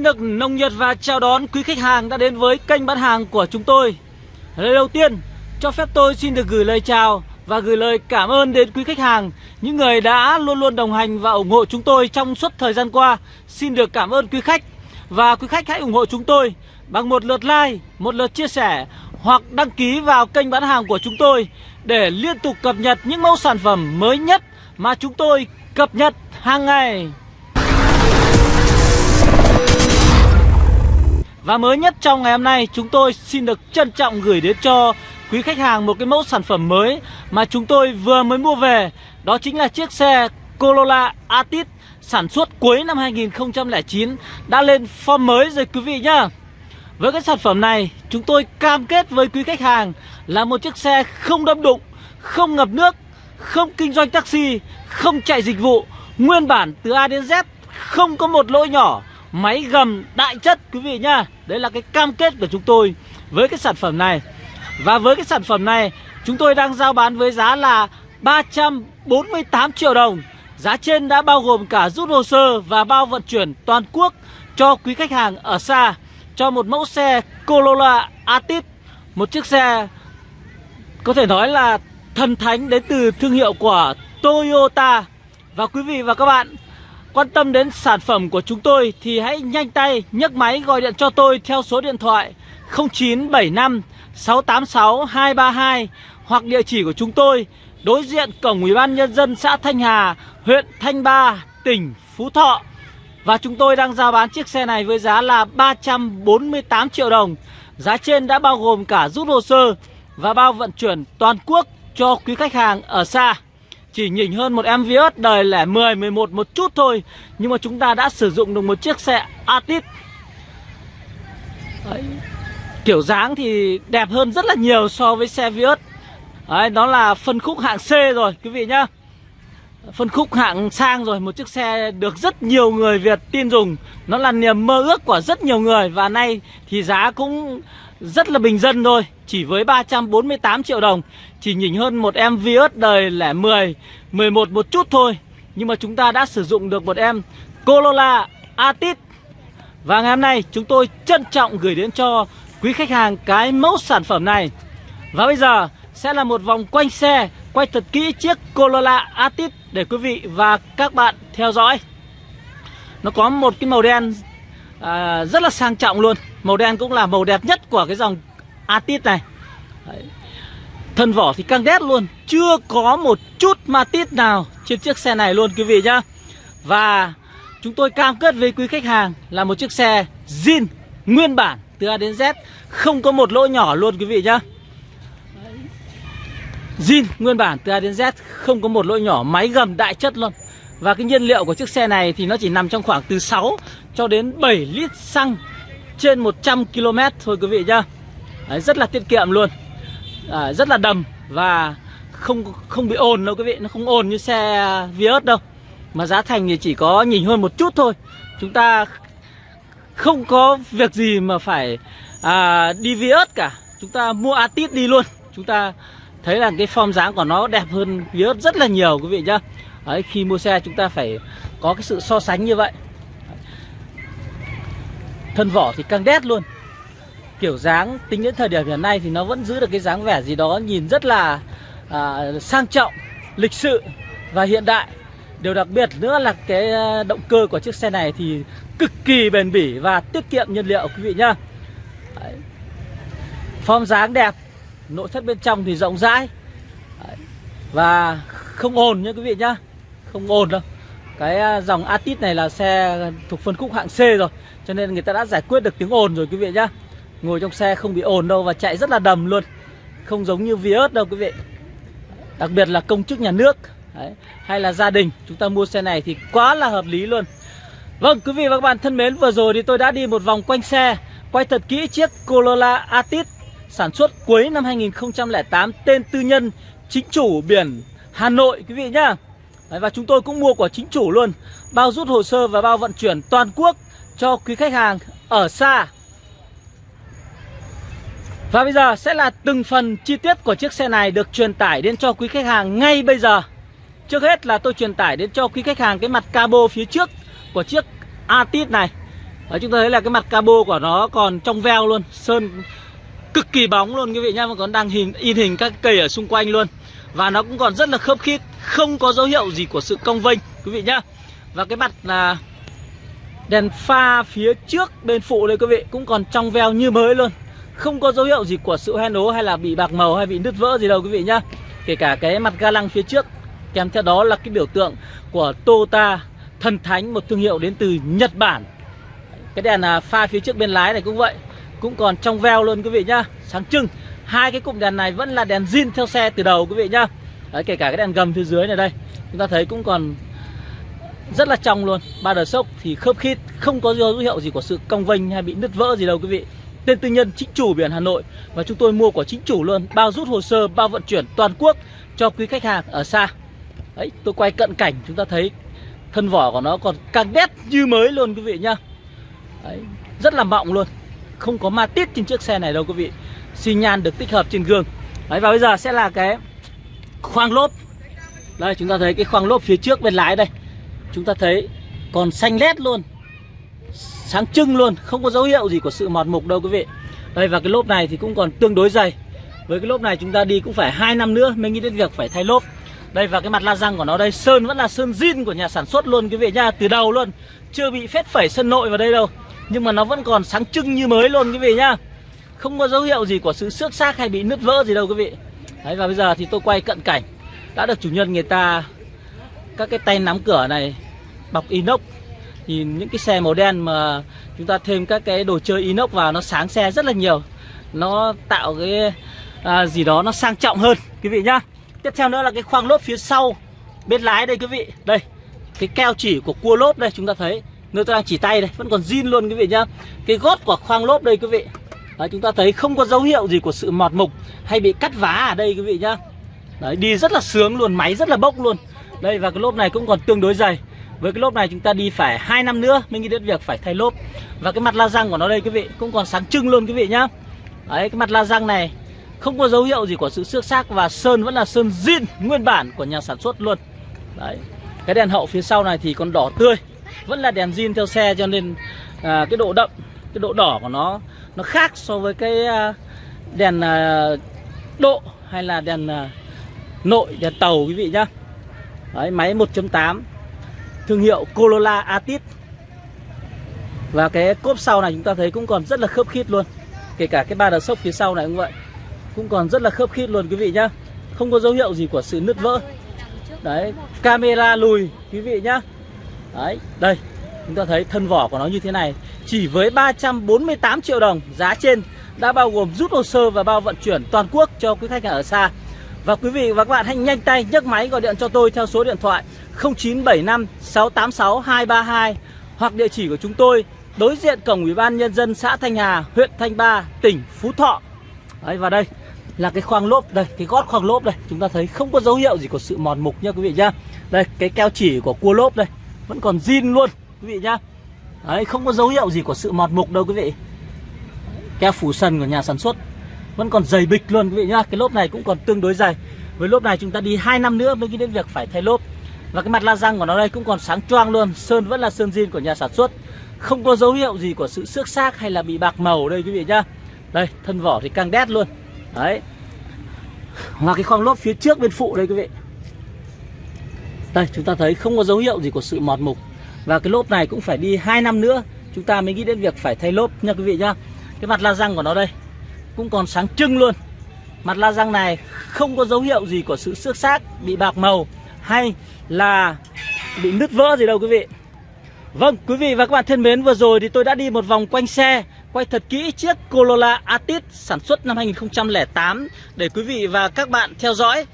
Xin được nồng nhiệt và chào đón quý khách hàng đã đến với kênh bán hàng của chúng tôi. Lời đầu tiên, cho phép tôi xin được gửi lời chào và gửi lời cảm ơn đến quý khách hàng Những người đã luôn luôn đồng hành và ủng hộ chúng tôi trong suốt thời gian qua. Xin được cảm ơn quý khách Và quý khách hãy ủng hộ chúng tôi bằng một lượt like, một lượt chia sẻ Hoặc đăng ký vào kênh bán hàng của chúng tôi Để liên tục cập nhật những mẫu sản phẩm mới nhất mà chúng tôi cập nhật hàng ngày. Và mới nhất trong ngày hôm nay chúng tôi xin được trân trọng gửi đến cho quý khách hàng một cái mẫu sản phẩm mới mà chúng tôi vừa mới mua về. Đó chính là chiếc xe Corolla Atit sản xuất cuối năm 2009 đã lên form mới rồi quý vị nhá. Với cái sản phẩm này chúng tôi cam kết với quý khách hàng là một chiếc xe không đâm đụng, không ngập nước, không kinh doanh taxi, không chạy dịch vụ Nguyên bản từ A đến Z không có một lỗi nhỏ. Máy gầm đại chất quý vị nhá. Đấy là cái cam kết của chúng tôi với cái sản phẩm này. Và với cái sản phẩm này chúng tôi đang giao bán với giá là 348 triệu đồng. Giá trên đã bao gồm cả rút hồ sơ và bao vận chuyển toàn quốc cho quý khách hàng ở xa. Cho một mẫu xe Corolla Atit, Một chiếc xe có thể nói là thần thánh đến từ thương hiệu của Toyota. Và quý vị và các bạn quan tâm đến sản phẩm của chúng tôi thì hãy nhanh tay nhấc máy gọi điện cho tôi theo số điện thoại 0975 686 232 hoặc địa chỉ của chúng tôi đối diện cổng Ủy ban nhân dân xã Thanh Hà, huyện Thanh Ba, tỉnh Phú Thọ. Và chúng tôi đang giao bán chiếc xe này với giá là 348 triệu đồng. Giá trên đã bao gồm cả rút hồ sơ và bao vận chuyển toàn quốc cho quý khách hàng ở xa. Chỉ nhỉnh hơn một em Vios đời lẻ 10, 11 một chút thôi. Nhưng mà chúng ta đã sử dụng được một chiếc xe Atit. Đấy. Kiểu dáng thì đẹp hơn rất là nhiều so với xe Vios Đấy, đó là phân khúc hạng C rồi quý vị nhá. Phân khúc hạng sang rồi, Một chiếc xe được rất nhiều người Việt tin dùng. Nó là niềm mơ ước của rất nhiều người Và nay thì giá cũng rất là bình dân thôi. Chỉ với 348 triệu đồng, Chỉ nhỉnh hơn một em Vios đời lẻ 10 11 một chút thôi. Nhưng mà chúng ta đã sử dụng được một em Corolla Atit. Và ngày hôm nay chúng tôi trân trọng gửi đến cho quý khách hàng cái mẫu sản phẩm này. Và bây giờ sẽ là một vòng quanh xe Quay thật kỹ chiếc Corolla Atit để quý vị và các bạn theo dõi. Nó có một cái màu đen à, rất là sang trọng luôn. Màu đen cũng là màu đẹp nhất của cái dòng Atit này. Đấy. Thân vỏ thì căng đét luôn Chưa có một chút ma tít nào trên chiếc xe này luôn quý vị nhá. Và chúng tôi cam kết với quý khách hàng là một chiếc xe zin nguyên bản từ A đến Z Không có một lỗ nhỏ luôn quý vị nhá zin nguyên bản từ A đến Z Không có một lỗi nhỏ máy gầm đại chất luôn. Và cái nhiên liệu của chiếc xe này thì nó chỉ nằm trong khoảng từ 6 cho đến 7 lít xăng trên 100 km thôi quý vị nhá. Đấy, Rất là tiết kiệm luôn. À, Rất là đầm và không không bị ồn đâu quý vị Nó không ồn như xe Vios đâu. Mà giá thành thì chỉ có nhìn hơn một chút thôi. Chúng ta không có việc gì mà phải à, đi Vios cả. Chúng ta mua Atit đi luôn. Chúng ta thấy là cái form dáng của nó đẹp hơn Vios rất là nhiều quý vị nhá. Đấy, Khi mua xe chúng ta phải có cái sự so sánh như vậy. Thân vỏ thì căng đét luôn. Kiểu dáng tính đến thời điểm hiện nay thì nó vẫn giữ được cái dáng vẻ gì đó nhìn rất là à, sang trọng, lịch sự và hiện đại. Điều đặc biệt nữa là cái à, động cơ của chiếc xe này thì cực kỳ bền bỉ và tiết kiệm nhiên liệu quý vị nhá. Đấy. Form dáng đẹp, nội thất bên trong thì rộng rãi Đấy. Và không ồn nhá quý vị nhá Không ồn đâu Cái à, dòng Atit này là xe thuộc phân khúc hạng C rồi, cho nên người ta đã giải quyết được tiếng ồn rồi quý vị nhá Ngồi trong xe không bị ồn đâu và chạy rất là đầm luôn Không giống như Vios đâu quý vị Đặc biệt là công chức nhà nước, Đấy. Hay là gia đình, Chúng ta mua xe này thì quá là hợp lý luôn Vâng quý vị và các bạn thân mến, Vừa rồi thì tôi đã đi một vòng quanh xe, Quay thật kỹ chiếc Corolla Atit. Sản xuất cuối năm 2008 Tên tư nhân chính chủ biển Hà Nội quý vị nhá. Đấy, Và chúng tôi cũng mua của chính chủ luôn. Bao rút hồ sơ và bao vận chuyển toàn quốc cho quý khách hàng ở xa. Và bây giờ sẽ là từng phần chi tiết của chiếc xe này được truyền tải đến cho quý khách hàng ngay bây giờ. Trước hết là tôi truyền tải đến cho quý khách hàng cái mặt cabo phía trước của chiếc Atit này. Đấy, chúng ta thấy là cái mặt cabo của nó còn trong veo luôn sơn cực kỳ bóng luôn quý vị nhá, mà còn đang hình, in hình các cây ở xung quanh luôn. Và nó cũng còn rất là khớp khít, không có dấu hiệu gì của sự cong vênh, quý vị nhá. Và cái mặt là đèn pha phía trước bên phụ đây quý vị, cũng còn trong veo như mới luôn. Không có dấu hiệu gì của sự hoen ố hay là bị bạc màu hay bị nứt vỡ gì đâu quý vị nhá. Kể cả cái mặt ga lăng phía trước, kèm theo đó là cái biểu tượng của Toyota thần thánh, một thương hiệu đến từ Nhật Bản. Cái đèn à, pha phía trước bên lái này cũng vậy cũng còn trong veo luôn quý vị nhá. Sáng trưng hai cái cụm đèn này vẫn là đèn zin theo xe từ đầu quý vị nhá. Đấy, kể cả cái đèn gầm phía dưới này đây chúng ta thấy cũng còn rất là trong luôn. Ba đờ sốc thì khớp khít không có dấu hiệu gì của sự cong vênh hay bị nứt vỡ gì đâu quý vị. Tên tư nhân chính chủ biển Hà Nội và chúng tôi mua của chính chủ luôn bao rút hồ sơ bao vận chuyển toàn quốc cho quý khách hàng ở xa. Đấy tôi quay cận cảnh chúng ta thấy thân vỏ của nó còn càng đét như mới luôn quý vị nhá. Đấy, rất là mọng luôn không có ma tít trên chiếc xe này đâu quý vị. Xi nhan được tích hợp trên gương. Đấy, và bây giờ sẽ là cái khoang lốp. Đây, chúng ta thấy cái khoang lốp phía trước bên lái đây. Chúng ta thấy còn xanh lét luôn, sáng trưng luôn, không có dấu hiệu gì của sự mọt mục đâu quý vị. Đây, và cái lốp này thì cũng còn tương đối dày. Với cái lốp này chúng ta đi cũng phải hai năm nữa mới nghĩ đến việc phải thay lốp. Đây, và cái mặt la răng của nó đây, sơn, vẫn là sơn zin của nhà sản xuất luôn quý vị nha từ đầu luôn. Chưa bị phết phẩy sơn nội vào đây đâu nhưng mà nó vẫn còn sáng trưng như mới luôn quý vị nhá. Không có dấu hiệu gì của sự xước xác hay bị nứt vỡ gì đâu quý vị. Đấy và bây giờ thì tôi quay cận cảnh. Đã được chủ nhân người ta các cái tay nắm cửa này bọc inox. Thì những cái xe màu đen mà chúng ta thêm các cái đồ chơi inox vào nó sáng xe rất là nhiều. Nó tạo cái à, gì đó nó sang trọng hơn quý vị nhá. Tiếp theo nữa là cái khoang lốp phía sau bên lái đây quý vị. Đây cái keo chỉ của cua lốp đây chúng ta thấy nơi tôi đang chỉ tay đây vẫn còn zin luôn quý vị nhá. Cái gót của khoang lốp đây quý vị. Đấy, chúng ta thấy không có dấu hiệu gì của sự mọt mục hay bị cắt vá ở đây quý vị nhá. Đấy, đi rất là sướng luôn máy rất là bốc luôn. Đây và cái lốp này cũng còn tương đối dày. Với cái lốp này chúng ta đi phải hai năm nữa mới nghĩ đến việc phải thay lốp. Và cái mặt la răng của nó đây quý vị cũng còn sáng trưng luôn quý vị nhá. Đấy cái mặt la răng này không có dấu hiệu gì của sự xước xác và sơn vẫn là sơn zin nguyên bản của nhà sản xuất luôn. Đấy cái đèn hậu phía sau này thì còn đỏ tươi vẫn là đèn zin theo xe cho nên à, cái độ đậm cái độ đỏ của nó nó khác so với cái à, đèn à, độ hay là đèn à, nội đèn tàu quý vị nhá. Đấy, máy 1.8 thương hiệu Corolla atit và cái cốp sau này chúng ta thấy cũng còn rất là khớp khít luôn. Kể cả cái ba đờ sốc phía sau này cũng vậy. Cũng còn rất là khớp khít luôn quý vị nhá. Không có dấu hiệu gì của sự nứt vỡ. Đấy camera lùi quý vị nhá đấy đây chúng ta thấy thân vỏ của nó như thế này chỉ với 348 triệu đồng giá trên đã bao gồm rút hồ sơ và bao vận chuyển toàn quốc cho quý khách hàng ở xa và quý vị và các bạn hãy nhanh tay nhấc máy gọi điện cho tôi theo số điện thoại 0975 686 232 hoặc địa chỉ của chúng tôi đối diện cổng Ủy ban nhân dân xã Thanh Hà, huyện Thanh Ba, tỉnh Phú Thọ. Đấy và đây là cái khoang lốp đây, cái gót khoang lốp đây, chúng ta thấy không có dấu hiệu gì của sự mòn mục nha quý vị nhá. Đây, cái keo chỉ của cua lốp đây, vẫn còn zin luôn quý vị nhá. Đấy, không có dấu hiệu gì của sự mọt mục đâu quý vị. Keo phủ sần của nhà sản xuất vẫn còn dày bịch luôn quý vị nhá. Cái lốp này cũng còn tương đối dày. Với lốp này chúng ta đi 2 năm nữa mới nghĩ đến việc phải thay lốp. Và cái mặt la răng của nó đây cũng còn sáng choang luôn Sơn vẫn là sơn zin của nhà sản xuất Không có dấu hiệu gì của sự xước xác hay là bị bạc màu đây quý vị nhá Đây thân vỏ thì càng đét luôn Đấy là cái khoang lốp phía trước bên phụ đây quý vị đây, chúng ta thấy không có dấu hiệu gì của sự mọt mục. Và cái lốp này cũng phải đi 2 năm nữa. Chúng ta mới nghĩ đến việc phải thay lốp nha quý vị nhá. Cái mặt la răng của nó đây, Cũng còn sáng trưng luôn. Mặt la răng này không có dấu hiệu gì của sự xước xác, Bị bạc màu hay là bị nứt vỡ gì đâu quý vị. Vâng quý vị và các bạn thân mến, vừa rồi thì tôi đã đi một vòng quanh xe, Quay thật kỹ chiếc Corolla atit sản xuất năm 2008 Để quý vị và các bạn theo dõi.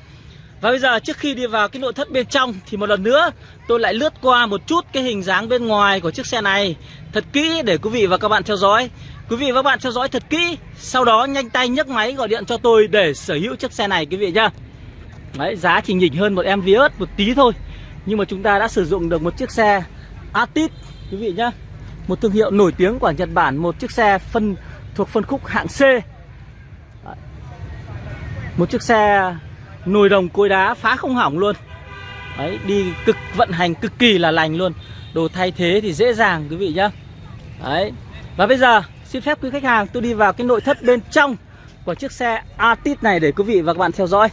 Và bây giờ trước khi đi vào cái nội thất bên trong Thì một lần nữa tôi lại lướt qua một chút cái hình dáng bên ngoài của chiếc xe này. Thật kỹ để quý vị và các bạn theo dõi. Quý vị và các bạn theo dõi thật kỹ Sau đó nhanh tay nhấc máy gọi điện cho tôi để sở hữu chiếc xe này quý vị nhá. Đấy, giá chỉ nhỉnh hơn một em Vios một tí thôi Nhưng mà chúng ta đã sử dụng được một chiếc xe atit Quý vị nhá. Một thương hiệu nổi tiếng của Nhật Bản Một chiếc xe phân thuộc phân khúc hạng C. Một chiếc xe nồi đồng cối đá phá không hỏng luôn. Đấy, đi cực vận hành cực kỳ là lành luôn. Đồ thay thế thì dễ dàng quý vị nhá. Đấy. Và bây giờ xin phép quý khách hàng tôi đi vào cái nội thất bên trong Của chiếc xe Altis này để quý vị và các bạn theo dõi.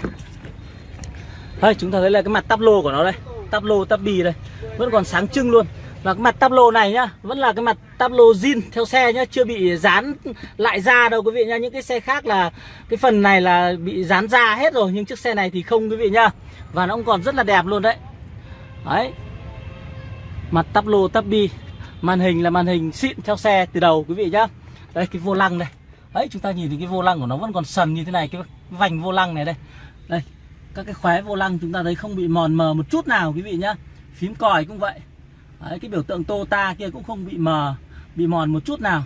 Đây chúng ta thấy là cái mặt tắp lô của nó đây. Tắp lô tắp bì đây. Vẫn còn sáng trưng luôn và cái mặt tắp lô này nhá, Vẫn là cái mặt tắp lô zin theo xe nhá, Chưa bị dán lại da đâu quý vị nhá. Những cái xe khác là, cái phần này là bị dán da hết rồi, Nhưng chiếc xe này thì không quý vị nhá. Và nó cũng còn rất là đẹp luôn đấy. Đấy. Mặt tắp lô tắp bi, Màn hình là màn hình xịn theo xe từ đầu quý vị nhá. Đây cái vô lăng đây. Đấy, chúng ta nhìn thấy cái vô lăng của nó vẫn còn sần như thế này, Cái vành vô lăng này đây. Đây, các cái khóe vô lăng chúng ta thấy không bị mòn mờ một chút nào quý vị nhá. Phím còi cũng vậy. Đấy, cái biểu tượng Tota kia cũng không bị mờ bị mòn một chút nào.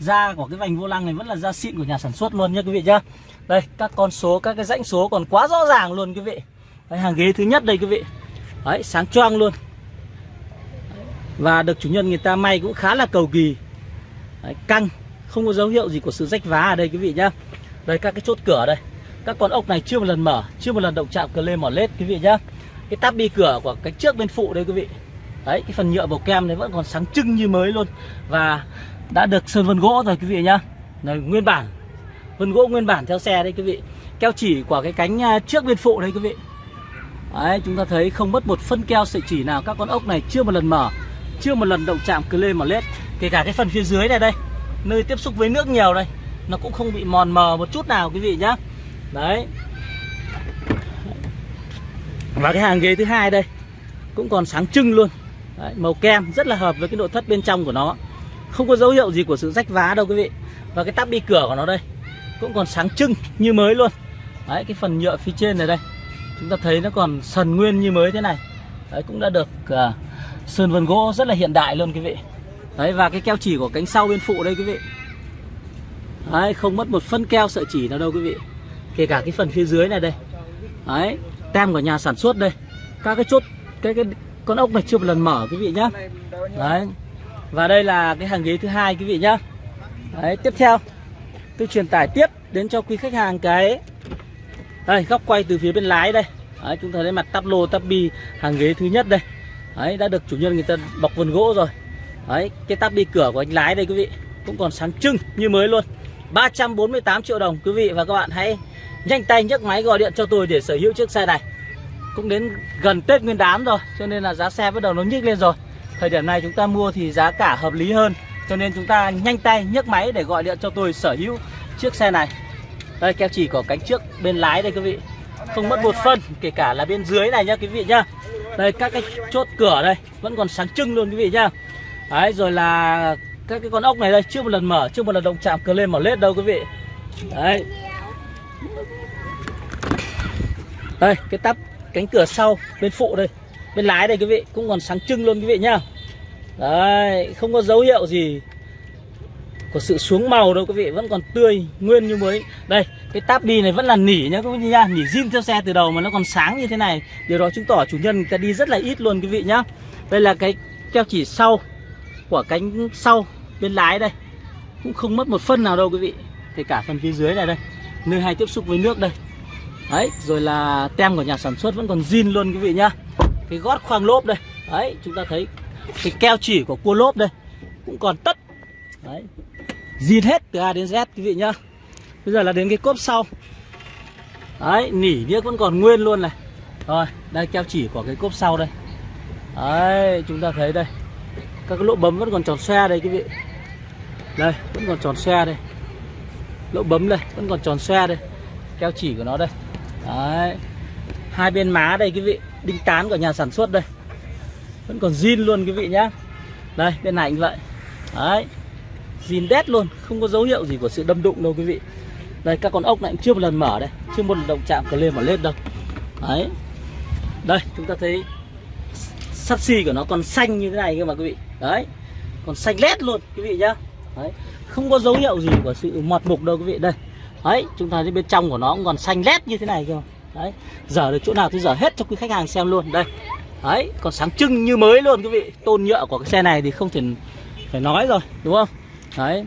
Da của cái vành vô lăng này vẫn là da xịn của nhà sản xuất luôn nha quý vị nhá. Đây các con số các cái dãnh số còn quá rõ ràng luôn quý vị. Đấy, hàng ghế thứ nhất đây quý vị. Đấy sáng choang luôn. Và được chủ nhân người ta may cũng khá là cầu kỳ. Đấy, căng không có dấu hiệu gì của sự rách vá ở đây quý vị nhá. Đây các cái chốt cửa đây. Các con ốc này chưa một lần mở chưa một lần động chạm cờ lê mỏ lết quý vị nhá. Cái táp bi cửa của cái trước bên phụ đây quý vị đấy, cái phần nhựa bầu kem này vẫn còn sáng trưng như mới luôn. Và đã được sơn vân gỗ rồi, quý vị nhá. Này, nguyên bản, vân gỗ nguyên bản theo xe đây quý vị. Keo chỉ của cái cánh à, trước bên phụ đây quý vị. Đấy, chúng ta thấy không mất một phân keo sợi chỉ nào. Các con ốc này chưa một lần mở, chưa một lần động chạm cờ lê mỏ lết. Kể cả cái phần phía dưới này đây, nơi tiếp xúc với nước nhiều đây, nó cũng không bị mòn mờ một chút nào, quý vị nhá. Đấy. Và cái hàng ghế thứ hai đây, cũng còn sáng trưng luôn. Đấy, màu kem rất là hợp với cái nội thất bên trong của nó. Không có dấu hiệu gì của sự rách vá đâu quý vị. Và cái tắp bi cửa của nó đây cũng còn sáng trưng như mới luôn. Đấy cái phần nhựa phía trên này đây chúng ta thấy nó còn sần nguyên như mới thế này. Đấy cũng đã được uh, sơn vân gỗ rất là hiện đại luôn quý vị. Đấy và cái keo chỉ của cánh sau bên phụ đây quý vị. Đấy không mất một phân keo sợi chỉ nào đâu quý vị. Kể cả cái phần phía dưới này đây. Đấy tem của nhà sản xuất đây. Các cái chốt cái cái con ốc này chưa một lần mở quý vị nhá. Đấy. Và đây là cái hàng ghế thứ hai quý vị nhá. Đấy tiếp theo. Tôi truyền tải tiếp đến cho quý khách hàng cái. Đây góc quay từ phía bên lái đây. Đấy, chúng ta thấy mặt tắp lô tắp bi hàng ghế thứ nhất đây. Đấy đã được chủ nhân người ta bọc vân gỗ rồi. Đấy cái tắp bi cửa của anh lái đây quý vị cũng còn sáng trưng như mới luôn. 348 triệu đồng quý vị và các bạn hãy nhanh tay nhấc máy gọi điện cho tôi để sở hữu chiếc xe này cũng đến gần Tết Nguyên đán rồi, cho nên là giá xe bắt đầu nó nhích lên rồi. Thời điểm này chúng ta mua thì giá cả hợp lý hơn, cho nên chúng ta nhanh tay nhấc máy để gọi điện cho tôi sở hữu chiếc xe này. Đây, keo chỉ có cánh trước bên lái đây quý vị. Không mất một phân, kể cả là bên dưới này nhá quý vị nhá. Đây, các cái chốt cửa đây, vẫn còn sáng trưng luôn quý vị nhá. Đấy, rồi là các cái con ốc này đây chưa một lần mở chưa một lần động chạm cờ lên mở lết đâu quý vị. Đấy. Đây, cái tắp cánh cửa sau, bên phụ đây, bên lái đây quý vị, cũng còn sáng trưng luôn quý vị nhá. Đấy, không có dấu hiệu gì của sự xuống màu đâu quý vị, vẫn còn tươi, nguyên như mới. Đây, cái táp đi này vẫn là nỉ nhá quý vị nhá, nỉ zin theo xe từ đầu mà nó còn sáng như thế này. Điều đó chứng tỏ chủ nhân người ta đi rất là ít luôn quý vị nhá. Đây là cái keo chỉ sau của cánh sau bên lái đây. Cũng không mất một phân nào đâu quý vị, kể cả phần phía dưới này đây. Nơi hay tiếp xúc với nước đây đấy, rồi là tem của nhà sản xuất vẫn còn zin luôn quý vị nhá. Cái gót khoang lốp đây. Đấy, chúng ta thấy cái keo chỉ của cua lốp đây cũng còn tất. Đấy, zin hết từ A đến Z quý vị nhá. Bây giờ là đến cái cốp sau. Đấy, nỉ điếc vẫn còn nguyên luôn này. Rồi, đây keo chỉ của cái cốp sau đây. Đấy, chúng ta thấy đây. Các cái lỗ bấm vẫn còn tròn xe đây quý vị. Đây, vẫn còn tròn xe đây. Lỗ bấm đây, vẫn còn tròn xe đây. Keo chỉ của nó đây. Đấy. Hai bên má đây quý vị, đinh tán của nhà sản xuất đây. Vẫn còn zin luôn quý vị nhá. Đây, bên này cũng vậy. Đấy. Zin đét luôn, không có dấu hiệu gì của sự đâm đụng đâu quý vị. Đây các con ốc này cũng chưa một lần mở đây, chưa một lần động chạm cờ lên mà lên đâu. Đấy. Đây, chúng ta thấy sắt xi của nó còn xanh như thế này cơ mà quý vị. Đấy. Còn xanh lét luôn quý vị nhá. Đấy. Không có dấu hiệu gì của sự mọt mục đâu quý vị đây đấy, chúng ta thấy bên trong của nó cũng còn xanh lét như thế này cơ. Đấy giờ được chỗ nào thì giờ hết cho quý khách hàng xem luôn. Đây, đấy, còn sáng trưng như mới luôn quý vị. Tôn nhựa của cái xe này thì không thể phải nói rồi, đúng không? Đấy.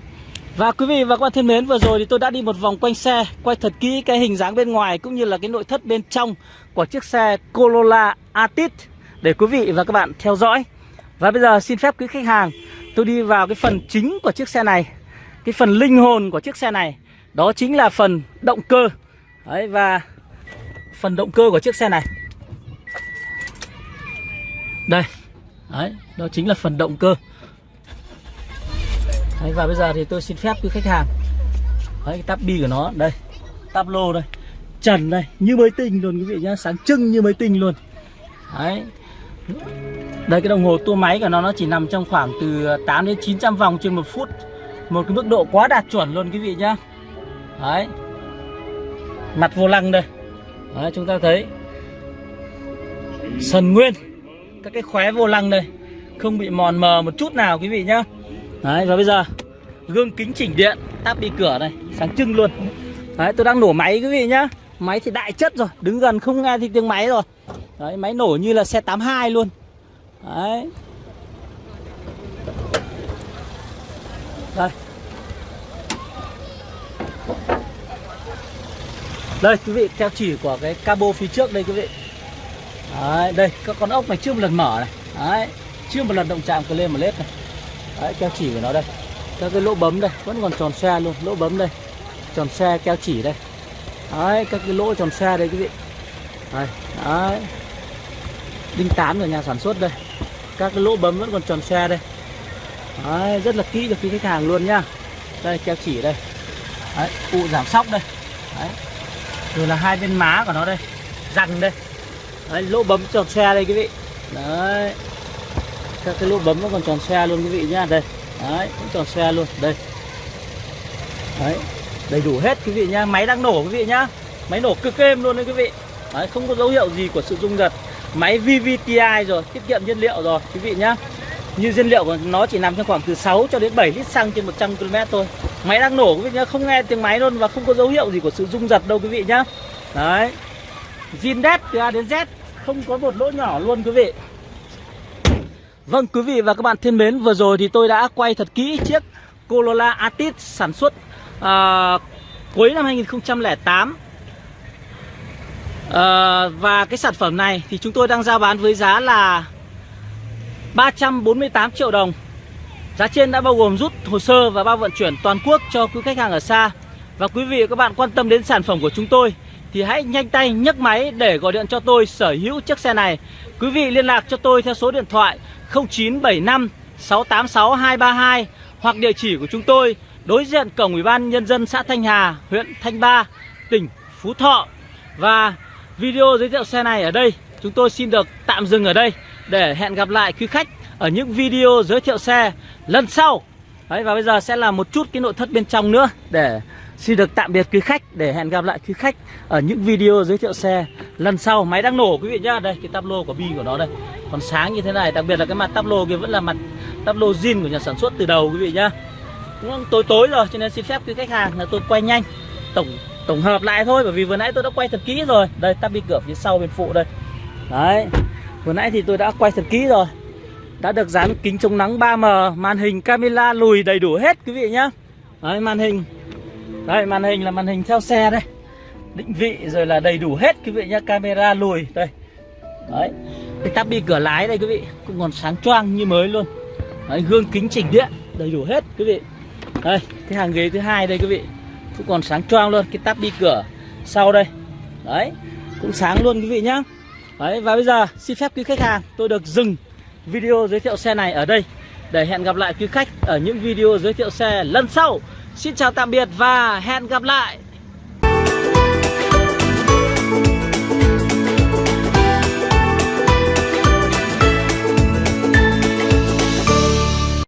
Và quý vị và các bạn thân mến, vừa rồi thì tôi đã đi một vòng quanh xe, quay thật kỹ cái hình dáng bên ngoài cũng như là cái nội thất bên trong của chiếc xe Corolla atit để quý vị và các bạn theo dõi. Và bây giờ xin phép quý khách hàng, tôi đi vào cái phần chính của chiếc xe này, Cái phần linh hồn của chiếc xe này. Đó chính là phần động cơ. Đấy và phần động cơ của chiếc xe này. Đây. Đấy, đó chính là phần động cơ. Đấy, và bây giờ thì tôi xin phép quý khách hàng. Đấy, cái tab bi của nó, đây. Tắp lô đây. Trần đây, như mới tinh luôn quý vị nhá Sáng trưng như mới tinh luôn. Đấy. Đây cái đồng hồ tua máy của nó Nó chỉ nằm trong khoảng từ 8 đến 900 vòng trên một phút. Một cái mức độ quá đạt chuẩn luôn quý vị nhá. Đấy. Mặt vô lăng đây. Đấy, chúng ta thấy. Sần nguyên. Các cái khóe vô lăng đây. Không bị mòn mờ một chút nào, quý vị nhá. Đấy, và bây giờ, Gương kính chỉnh điện, Táp đi cửa này, Sáng trưng luôn. Đấy, tôi đang nổ máy, quý vị nhá. Máy thì đại chất rồi, Đứng gần không nghe thì tiếng máy rồi. Đấy, máy nổ như là xe 82 luôn. Đấy. Đây. Đây, quý vị, theo chỉ của cái cabo phía trước đây, quý vị. Đấy, đây, các con ốc này chưa một lần mở này. Đấy, chưa một lần động chạm cơ lên một lết này. Đấy, keo chỉ của nó đây. Các cái lỗ bấm đây, vẫn còn tròn xe luôn, Lỗ bấm đây. Tròn xe, keo chỉ đây. Đấy, các cái lỗ tròn xe đây, quý vị. Đây, Đấy. Đinh tám của nhà sản xuất đây. Các cái lỗ bấm vẫn còn tròn xe đây. Đấy, rất là kỹ cho quý khách hàng luôn nhá. Đây, keo chỉ đây. Đấy, cụ giảm sóc đây. Đấy. Rồi là hai bên má của nó đây. Răng đây. Đấy, lỗ bấm tròn xe đây quý vị. Đấy. Các cái lỗ bấm nó còn tròn xe luôn quý vị nhá. Đây. Đấy, cũng tròn xe luôn. Đây. Đấy. Đầy đủ hết quý vị nhá. Máy đang nổ quý vị nhá. Máy nổ cực êm luôn đấy quý vị. Đấy, không có dấu hiệu gì của sự rung giật. Máy VVTi rồi, tiết kiệm nhiên liệu rồi quý vị nhá như nhiên liệu của nó chỉ nằm trong khoảng từ 6 cho đến 7 lít xăng trên 100 km thôi. Máy đang nổ quý vị nhá không nghe tiếng máy luôn và không có dấu hiệu gì của sự rung giật đâu quý vị nhá. Đấy. Zin đét từ A đến Z không có một lỗ nhỏ luôn quý vị. Vâng quý vị và các bạn thân mến Vừa rồi thì tôi đã quay thật kỹ chiếc Corolla Altis sản xuất uh, cuối năm 2008 uh, à, Và cái sản phẩm này thì chúng tôi đang giao bán với giá là 348 triệu đồng. Giá trên đã bao gồm rút hồ sơ và bao vận chuyển toàn quốc cho quý khách hàng ở xa. Và quý vị và các bạn quan tâm đến sản phẩm của chúng tôi Thì hãy nhanh tay nhấc máy để gọi điện cho tôi sở hữu chiếc xe này. Quý vị liên lạc cho tôi theo số điện thoại 0975 686 232 hoặc địa chỉ của chúng tôi đối diện cổng Ủy ban nhân dân xã Thanh Hà, huyện Thanh Ba, tỉnh Phú Thọ. Và video giới thiệu xe này ở đây chúng tôi xin được tạm dừng ở đây để hẹn gặp lại quý khách ở những video giới thiệu xe lần sau. Đấy và bây giờ sẽ là một chút cái nội thất bên trong nữa để Xin được tạm biệt quý khách để hẹn gặp lại quý khách ở những video giới thiệu xe lần sau. Máy đang nổ quý vị nhá. Đây cái tắp lô của bi của nó đây. Còn sáng như thế này, đặc biệt là cái mặt tắp lô kia vẫn là mặt tắp lô zin của nhà sản xuất từ đầu quý vị nhá. Cũng tối tối rồi cho nên xin phép quý khách hàng là tôi quay nhanh tổng tổng hợp lại thôi bởi vì vừa nãy tôi đã quay thật kỹ rồi. Đây tắp bi cửa phía sau bên phụ đây. Đấy. Vừa nãy thì tôi đã quay thật kỹ rồi. Đã được dán kính chống nắng 3M, màn hình camera lùi đầy đủ hết quý vị nhá. Đấy màn hình. Đây màn hình là màn hình theo xe đây Định vị rồi là đầy đủ hết quý vị nhá. Camera lùi đây. Đấy. Cái tắp bi cửa lái đây quý vị. Cũng còn sáng choang như mới luôn. Đấy gương kính chỉnh điện đầy đủ hết quý vị. Đây cái hàng ghế thứ hai đây quý vị. Cũng còn sáng choang luôn Cái tắp bi cửa sau đây. Đấy cũng sáng luôn quý vị nhá. Đấy, và bây giờ xin phép quý khách hàng, Tôi được dừng video giới thiệu xe này ở đây Để hẹn gặp lại quý khách ở những video giới thiệu xe lần sau. Xin chào tạm biệt và hẹn gặp lại.